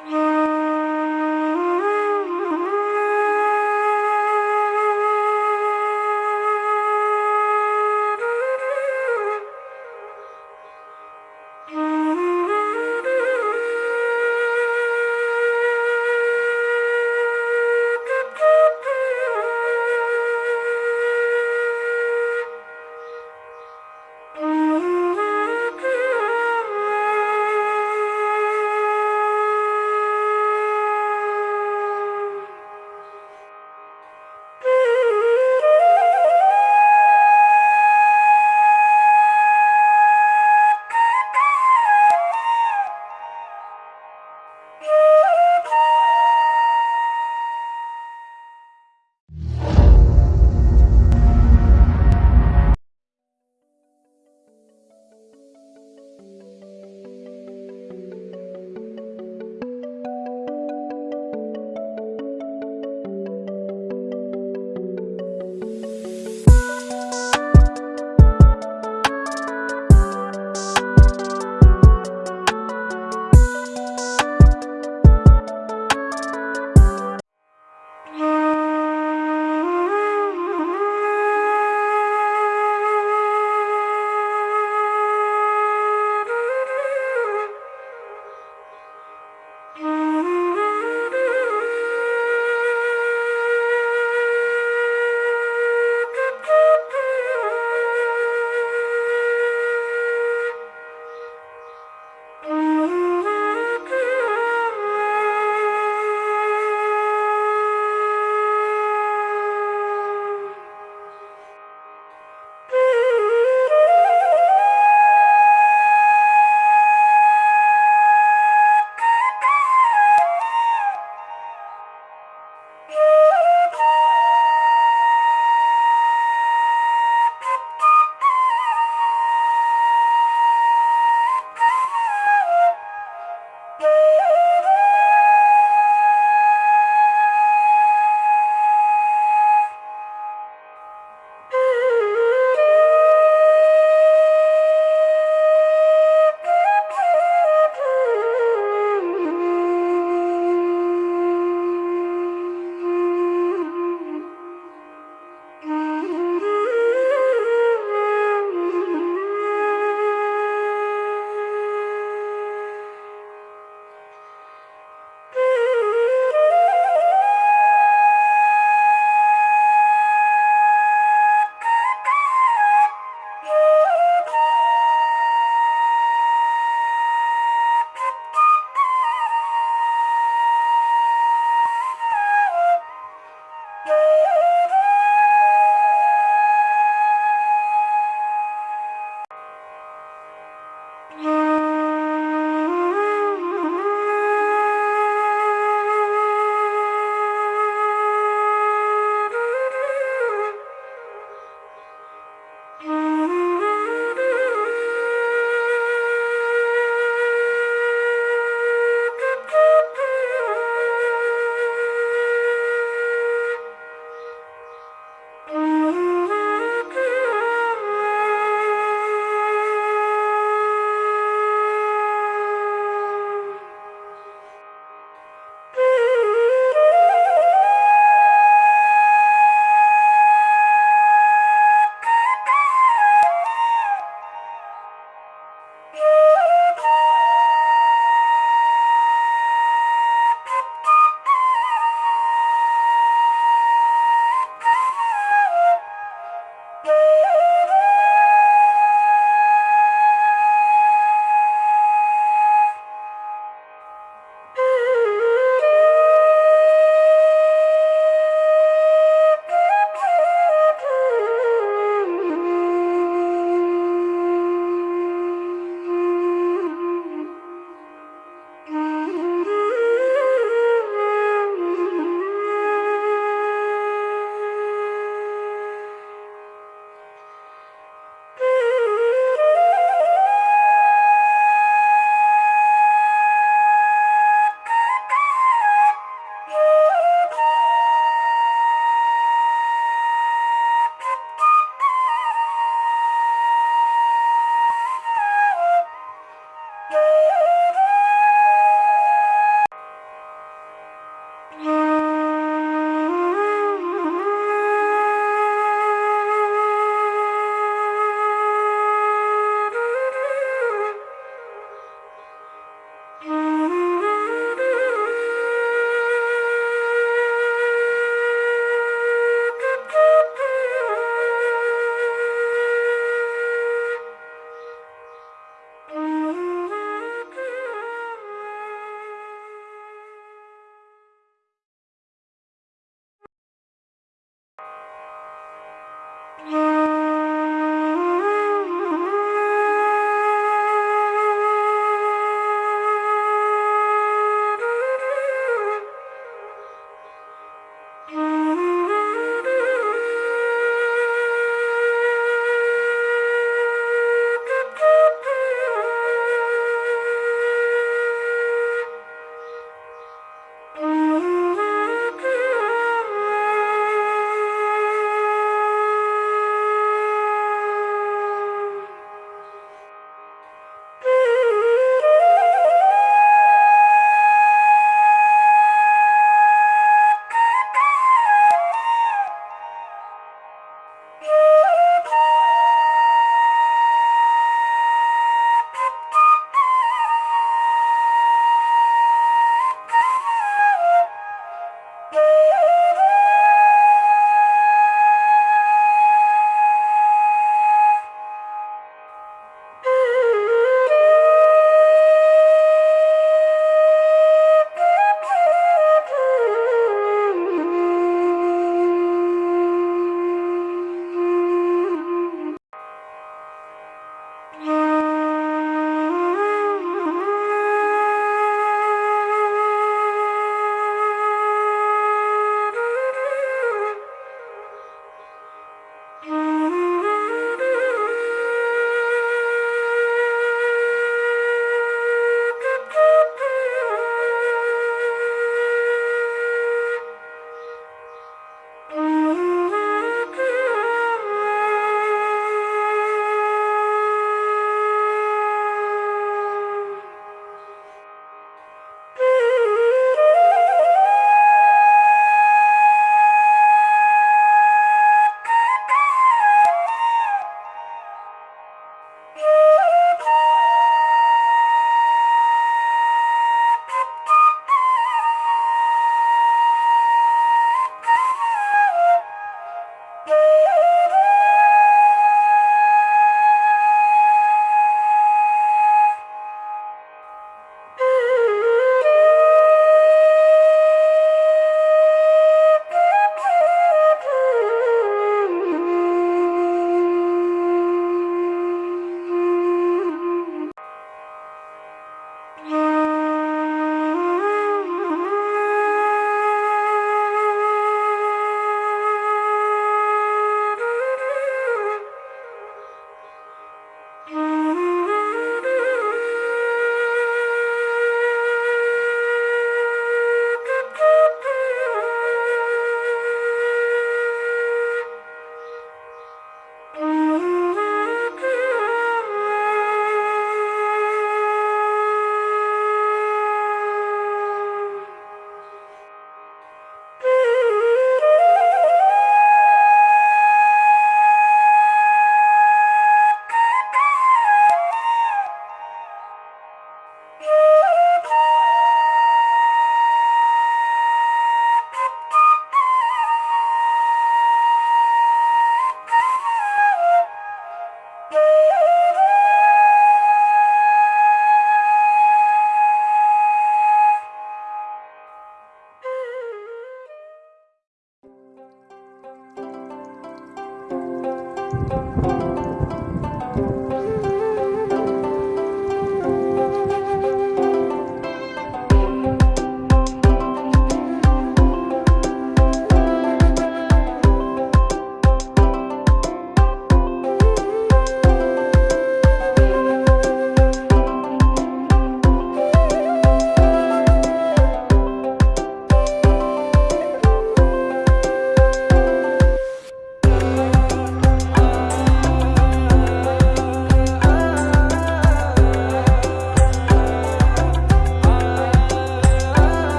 Mm-hmm.